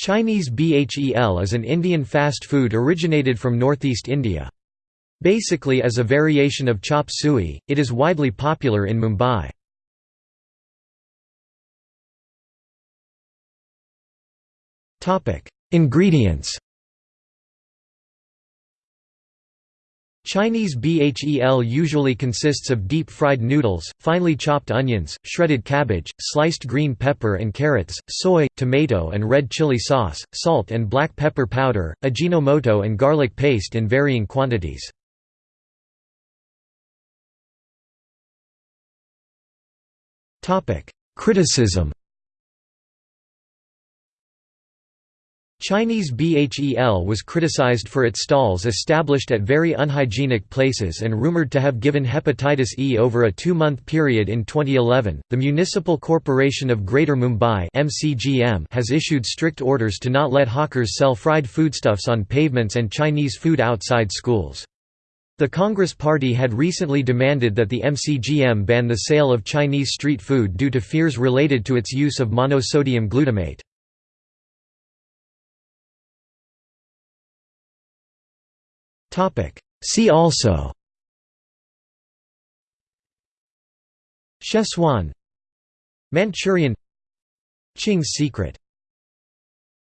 Chinese BHEL is an Indian fast food originated from northeast India. Basically as a variation of chop suey, it is widely popular in Mumbai. Ingredients Chinese BHEL usually consists of deep-fried noodles, finely chopped onions, shredded cabbage, sliced green pepper and carrots, soy, tomato and red chili sauce, salt and black pepper powder, ajinomoto and garlic paste in varying quantities. Criticism Chinese BHEL was criticized for its stalls established at very unhygienic places and rumored to have given hepatitis E over a two-month period in 2011. The Municipal Corporation of Greater Mumbai has issued strict orders to not let hawkers sell fried foodstuffs on pavements and Chinese food outside schools. The Congress Party had recently demanded that the MCGM ban the sale of Chinese street food due to fears related to its use of monosodium glutamate. See also. Szechuan Manchurian. Ching's secret